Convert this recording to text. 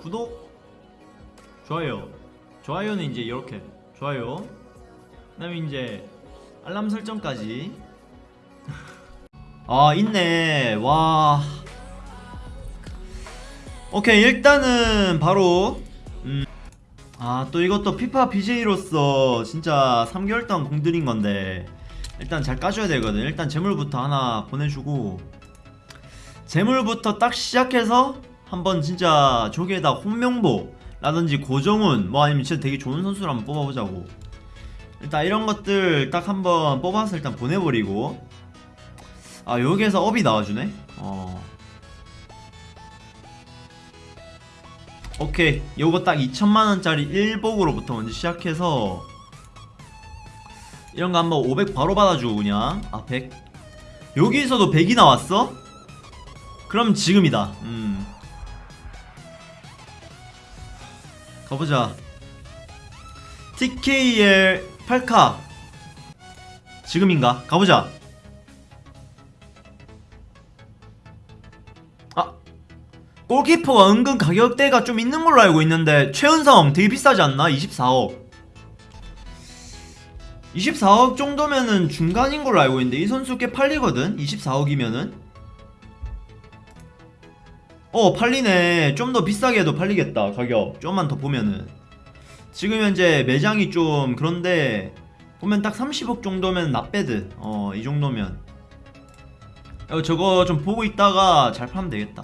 구독 좋아요. 좋아요는 이제 이렇게. 좋아요. 그 다음에 이제 알람 설정까지. 아 있네. 와. 오케이 일단은 바로 음. 아또 이것도 피파 BJ로서 진짜 3개월 동안 공들인 건데 일단 잘 까줘야 되거든. 일단 재물부터 하나 보내주고 재물부터 딱 시작해서 한번 진짜 저기에다 홍명보 라든지 고정훈 뭐 아니면 진짜 되게 좋은 선수를 한번 뽑아보자고. 일단 이런 것들 딱 한번 뽑아서 일단 보내버리고. 아 여기에서 업이 나와주네? 어. 오케이. 요거 딱 2천만원짜리 1복으로부터 먼저 시작해서 이런 거 한번 500 바로 받아주고 그냥. 아 100 여기서도 100이 나왔어? 그럼 지금이다. 음 가보자 TKL 8카 지금인가? 가보자 아 골키퍼가 은근 가격대가 좀 있는 걸로 알고 있는데 최은성 되게 비싸지 않나? 24억 24억 정도면은 중간인 걸로 알고 있는데 이 선수 꽤 팔리거든? 24억이면은 어 팔리네. 좀 더 비싸게 해도 팔리겠다 가격. 좀만 더 보면은. 지금 현재 매장이 좀 그런데 보면 딱 30억 정도면 납배드. 어이 정도면. 어, 저거 좀 보고 있다가 잘 팔면 되겠다